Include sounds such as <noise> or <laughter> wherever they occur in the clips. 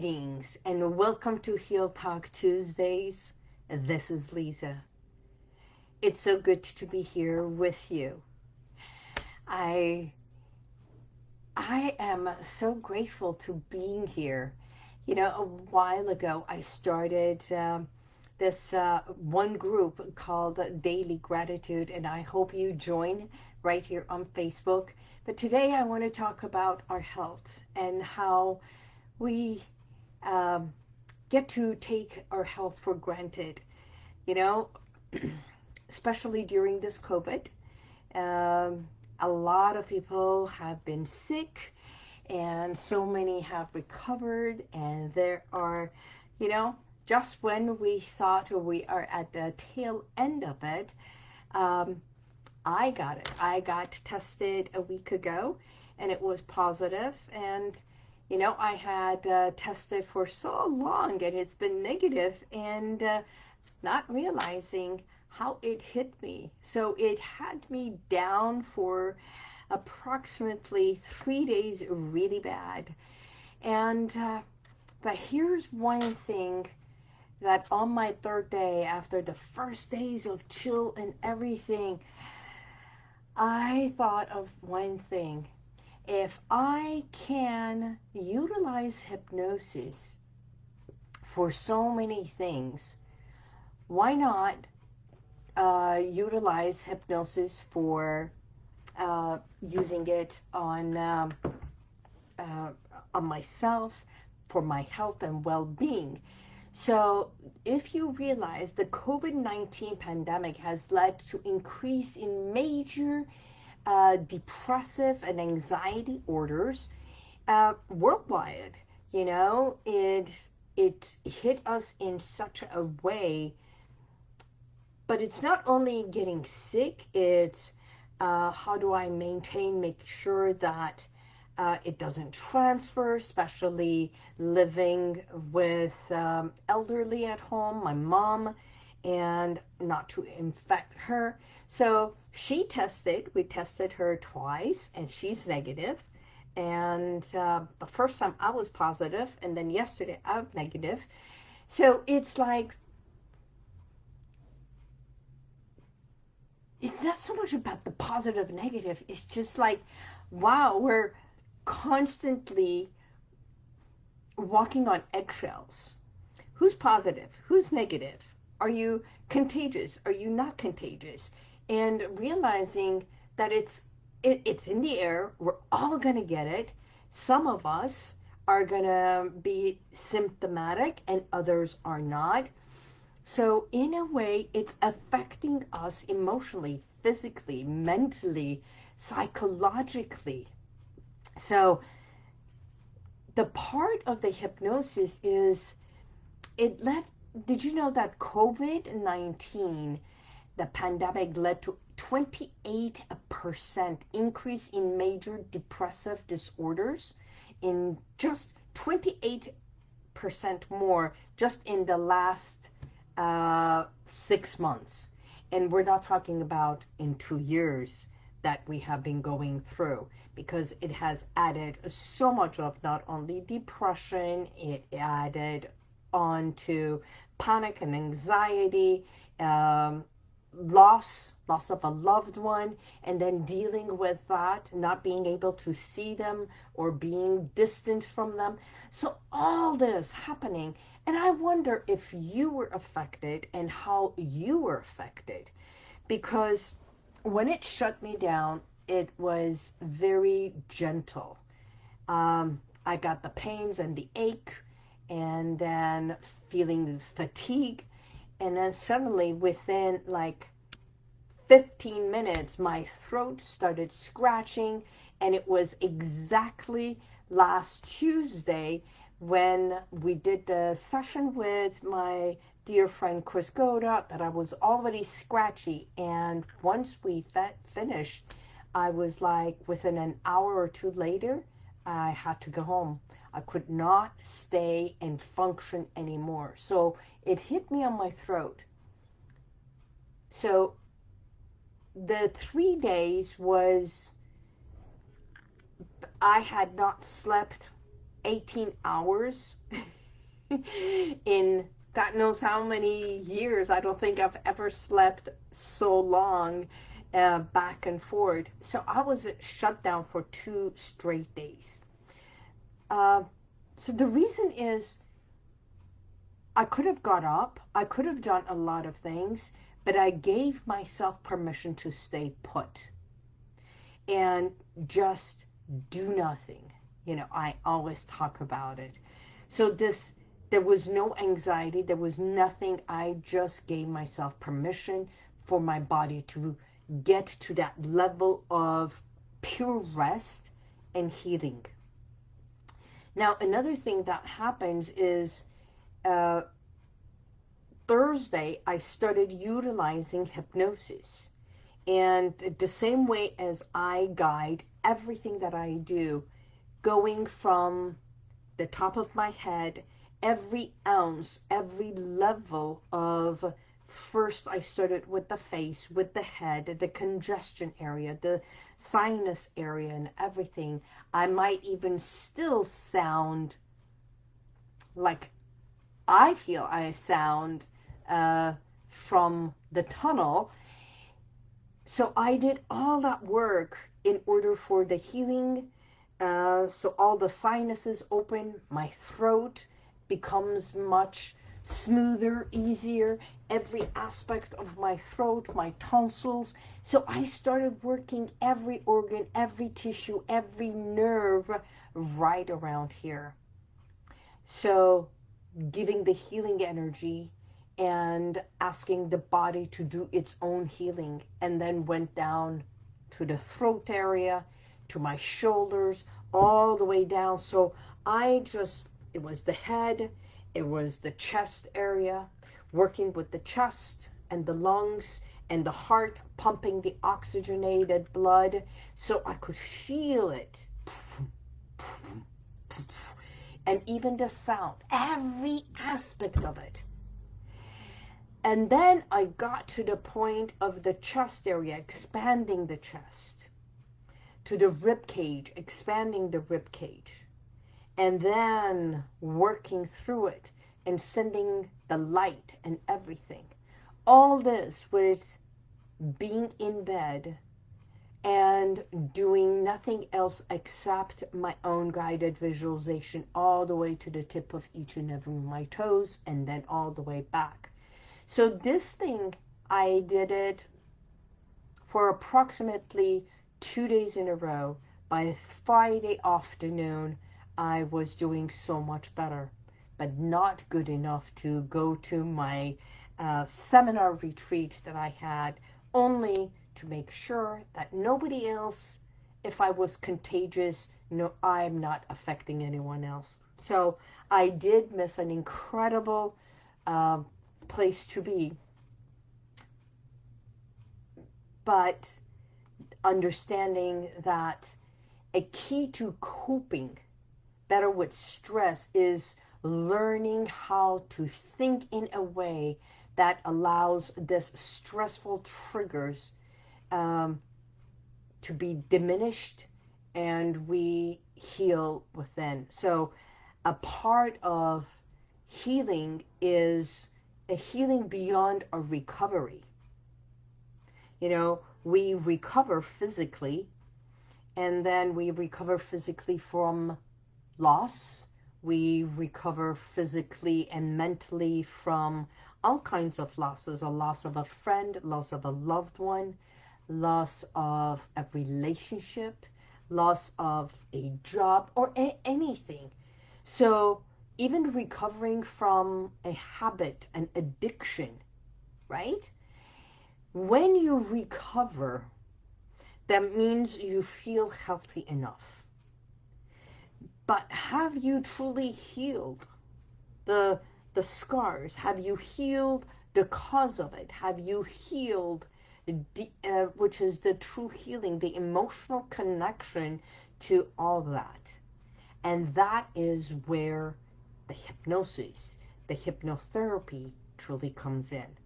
Greetings and welcome to Heal Talk Tuesdays. This is Lisa. It's so good to be here with you. I I am so grateful to being here. You know, a while ago I started um, this uh, one group called Daily Gratitude, and I hope you join right here on Facebook. But today I want to talk about our health and how we um, get to take our health for granted. You know, <clears throat> especially during this COVID, um, a lot of people have been sick and so many have recovered and there are, you know, just when we thought we are at the tail end of it, um, I got it. I got tested a week ago and it was positive and you know, I had uh, tested for so long and it's been negative and uh, not realizing how it hit me. So it had me down for approximately three days really bad. And, uh, but here's one thing that on my third day, after the first days of chill and everything, I thought of one thing if I can utilize hypnosis for so many things, why not uh, utilize hypnosis for uh, using it on um, uh, on myself for my health and well-being. So if you realize the COVID-19 pandemic has led to increase in major uh, depressive and anxiety orders uh, worldwide. You know, it it hit us in such a way. But it's not only getting sick; it's uh, how do I maintain, make sure that uh, it doesn't transfer, especially living with um, elderly at home, my mom, and not to infect her. So she tested, we tested her twice, and she's negative. And uh, the first time I was positive, and then yesterday I'm negative. So it's like, it's not so much about the positive, negative. It's just like, wow, we're constantly walking on eggshells. Who's positive? Who's negative? Are you contagious? Are you not contagious? And realizing that it's it, it's in the air. We're all going to get it. Some of us are going to be symptomatic and others are not. So in a way, it's affecting us emotionally, physically, mentally, psychologically. So the part of the hypnosis is it let did you know that COVID-19, the pandemic led to 28% increase in major depressive disorders in just 28% more just in the last uh, six months. And we're not talking about in two years that we have been going through because it has added so much of not only depression, it added on to panic and anxiety, um, loss, loss of a loved one, and then dealing with that, not being able to see them or being distant from them. So all this happening, and I wonder if you were affected and how you were affected. Because when it shut me down, it was very gentle. Um, I got the pains and the ache, and then feeling fatigue. And then suddenly within like 15 minutes my throat started scratching. And it was exactly last Tuesday when we did the session with my dear friend Chris Goda that I was already scratchy. And once we finished I was like within an hour or two later I had to go home I could not stay and function anymore. So it hit me on my throat. So the three days was, I had not slept 18 hours <laughs> in God knows how many years. I don't think I've ever slept so long uh, back and forth. So I was shut down for two straight days. Uh, so the reason is I could have got up. I could have done a lot of things, but I gave myself permission to stay put and just do nothing. You know, I always talk about it. So this, there was no anxiety. There was nothing. I just gave myself permission for my body to get to that level of pure rest and healing. Now, another thing that happens is uh, Thursday, I started utilizing hypnosis. And the same way as I guide everything that I do, going from the top of my head, every ounce, every level of first I started with the face, with the head, the congestion area, the sinus area and everything. I might even still sound like I feel I sound uh, from the tunnel. So I did all that work in order for the healing. Uh, so all the sinuses open, my throat becomes much smoother, easier, every aspect of my throat, my tonsils. So I started working every organ, every tissue, every nerve right around here. So giving the healing energy and asking the body to do its own healing and then went down to the throat area, to my shoulders, all the way down. So I just, it was the head, it was the chest area, working with the chest and the lungs and the heart pumping the oxygenated blood so I could feel it. And even the sound, every aspect of it. And then I got to the point of the chest area, expanding the chest, to the rib cage, expanding the rib cage and then working through it and sending the light and everything. All this with being in bed and doing nothing else except my own guided visualization all the way to the tip of each and every one of my toes and then all the way back. So this thing, I did it for approximately two days in a row. By Friday afternoon, I was doing so much better, but not good enough to go to my uh, seminar retreat that I had, only to make sure that nobody else, if I was contagious, no, I'm not affecting anyone else. So I did miss an incredible uh, place to be. But understanding that a key to coping better with stress is learning how to think in a way that allows this stressful triggers um, to be diminished and we heal within. So a part of healing is a healing beyond a recovery. You know, we recover physically and then we recover physically from loss. We recover physically and mentally from all kinds of losses, a loss of a friend, loss of a loved one, loss of a relationship, loss of a job, or a anything. So even recovering from a habit, an addiction, right? When you recover, that means you feel healthy enough but have you truly healed the, the scars? Have you healed the cause of it? Have you healed, the, uh, which is the true healing, the emotional connection to all that? And that is where the hypnosis, the hypnotherapy truly comes in,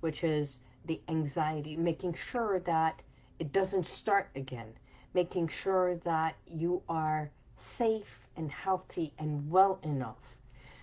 which is the anxiety, making sure that it doesn't start again, making sure that you are safe and healthy and well enough.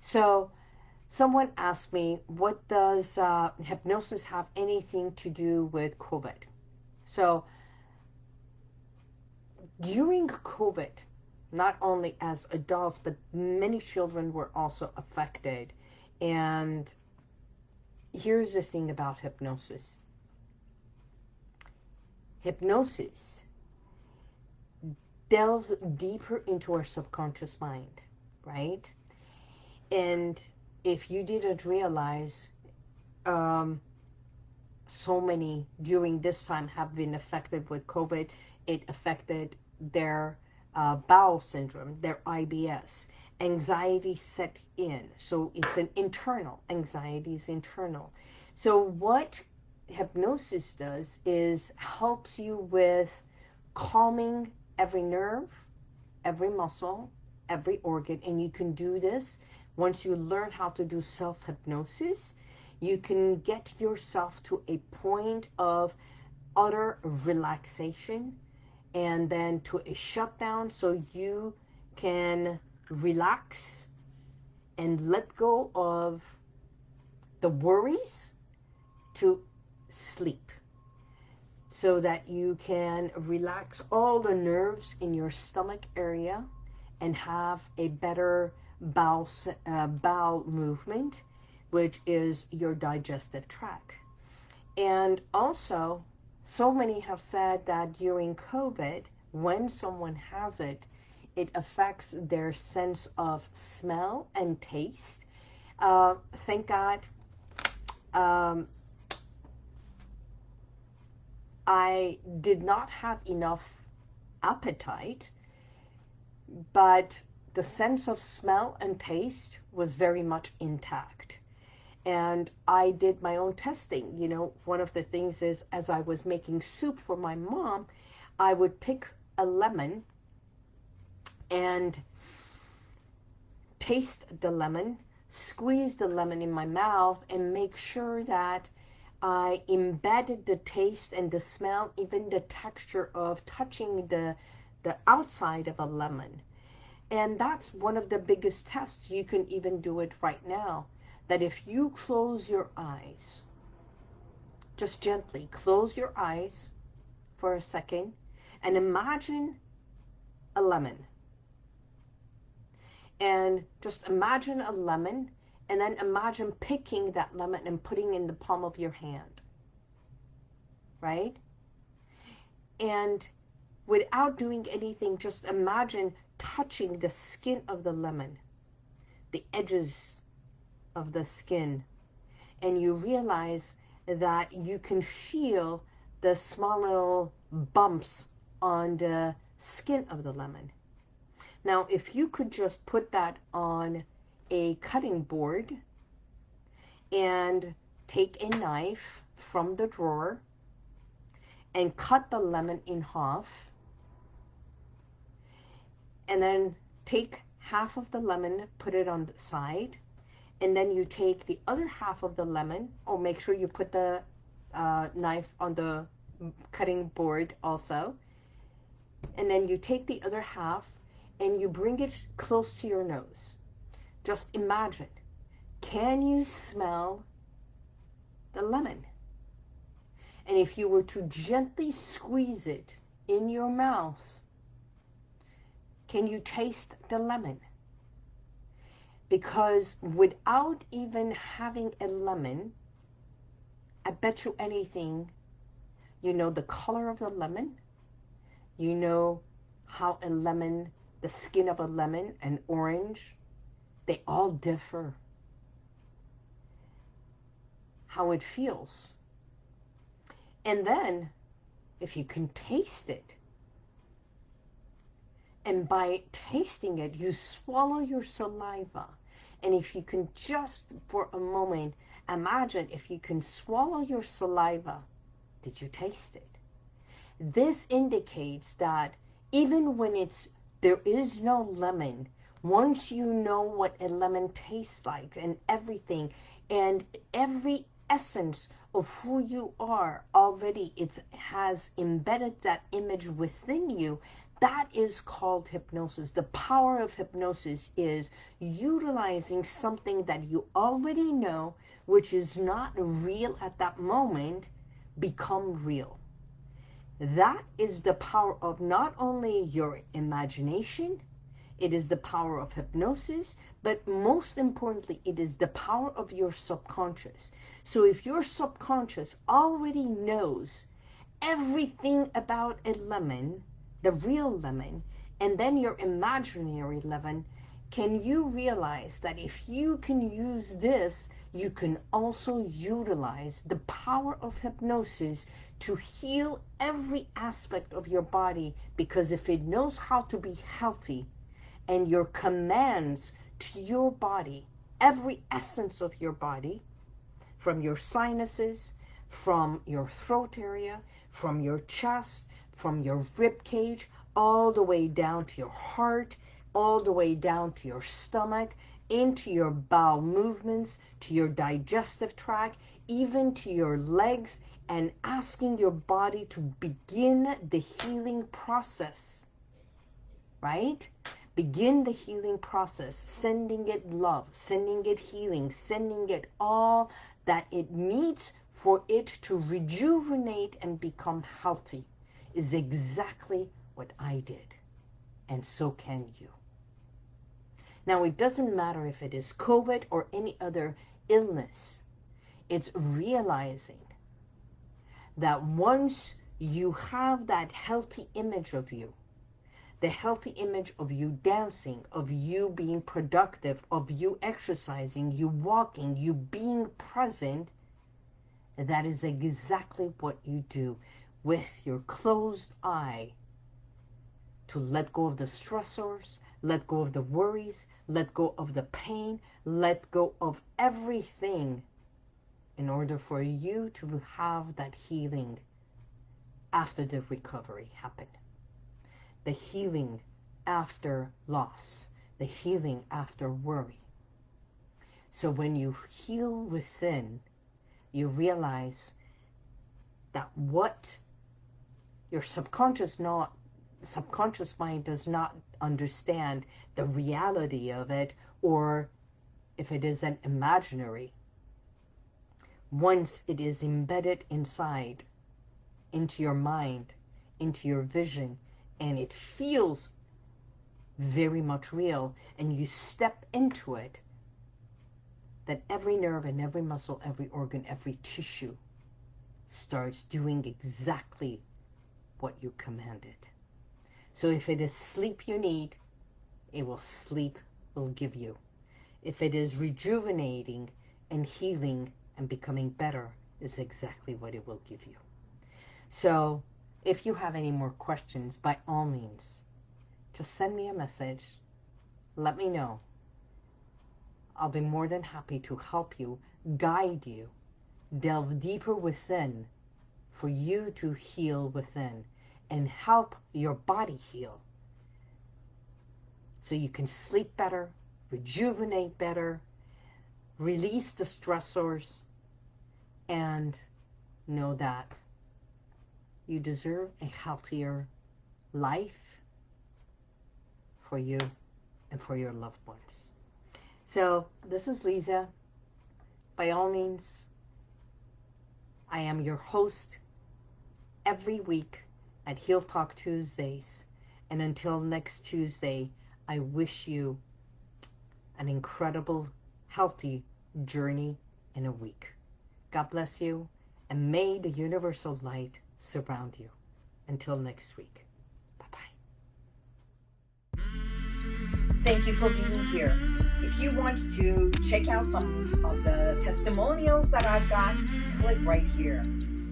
So someone asked me, what does uh, hypnosis have anything to do with COVID? So during COVID, not only as adults, but many children were also affected. And here's the thing about hypnosis. Hypnosis delves deeper into our subconscious mind, right? And if you didn't realize, um, so many during this time have been affected with COVID. It affected their uh, bowel syndrome, their IBS. Anxiety set in. So it's an internal. Anxiety is internal. So what hypnosis does is helps you with calming every nerve, every muscle, every organ. And you can do this once you learn how to do self-hypnosis. You can get yourself to a point of utter relaxation and then to a shutdown so you can relax and let go of the worries to sleep so that you can relax all the nerves in your stomach area and have a better bowel, uh, bowel movement, which is your digestive tract. And also, so many have said that during COVID, when someone has it, it affects their sense of smell and taste. Uh, thank God um, I did not have enough appetite, but the sense of smell and taste was very much intact and I did my own testing. You know, one of the things is as I was making soup for my mom, I would pick a lemon and taste the lemon, squeeze the lemon in my mouth and make sure that I embedded the taste and the smell, even the texture of touching the, the outside of a lemon. And that's one of the biggest tests. You can even do it right now that if you close your eyes, just gently close your eyes for a second and imagine a lemon. And just imagine a lemon and then imagine picking that lemon and putting in the palm of your hand. Right? And without doing anything, just imagine touching the skin of the lemon, the edges of the skin and you realize that you can feel the small little bumps on the skin of the lemon. Now, if you could just put that on a cutting board and take a knife from the drawer and cut the lemon in half and then take half of the lemon, put it on the side and then you take the other half of the lemon, or make sure you put the uh, knife on the cutting board also, and then you take the other half and you bring it close to your nose. Just imagine, can you smell the lemon? And if you were to gently squeeze it in your mouth, can you taste the lemon? Because without even having a lemon, I bet you anything, you know the color of the lemon, you know how a lemon, the skin of a lemon, an orange, they all differ. How it feels. And then, if you can taste it, and by tasting it, you swallow your saliva. And if you can just for a moment imagine if you can swallow your saliva, did you taste it? This indicates that even when it's there is no lemon, once you know what a lemon tastes like and everything, and every essence of who you are already it has embedded that image within you That is called hypnosis. The power of hypnosis is utilizing something that you already know, which is not real at that moment, become real. That is the power of not only your imagination, it is the power of hypnosis, but most importantly, it is the power of your subconscious. So if your subconscious already knows everything about a lemon, the real lemon, and then your imaginary lemon, can you realize that if you can use this, you can also utilize the power of hypnosis to heal every aspect of your body because if it knows how to be healthy and your commands to your body, every essence of your body, from your sinuses, from your throat area, from your chest, from your rib cage all the way down to your heart, all the way down to your stomach, into your bowel movements, to your digestive tract, even to your legs, and asking your body to begin the healing process, right? Begin the healing process, sending it love, sending it healing, sending it all that it needs for it to rejuvenate and become healthy is exactly what I did. And so can you. Now, it doesn't matter if it is COVID or any other illness. It's realizing that once you have that healthy image of you, the healthy image of you dancing, of you being productive, of you exercising, you walking, you being present, that is exactly what you do with your closed eye to let go of the stressors, let go of the worries, let go of the pain, let go of everything in order for you to have that healing after the recovery happened. The healing after loss, the healing after worry. So when you heal within, you realize that what your subconscious not subconscious mind does not understand the reality of it or if it is an imaginary once it is embedded inside into your mind into your vision and it feels very much real and you step into it that every nerve and every muscle every organ every tissue starts doing exactly what you commanded. So if it is sleep you need, it will sleep will give you. If it is rejuvenating and healing and becoming better, is exactly what it will give you. So if you have any more questions, by all means, just send me a message. Let me know. I'll be more than happy to help you, guide you, delve deeper within for you to heal within and help your body heal. So you can sleep better, rejuvenate better, release the stressors, and know that you deserve a healthier life for you and for your loved ones. So this is Lisa. By all means, I am your host every week at Heal Talk Tuesdays. And until next Tuesday, I wish you an incredible, healthy journey in a week. God bless you, and may the universal light surround you. Until next week. Bye-bye. Thank you for being here. If you want to check out some of the testimonials that I've got, click right here.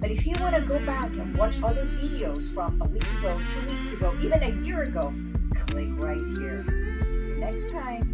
But if you want to go back and watch other videos from a week ago, two weeks ago, even a year ago, click right here. See you next time.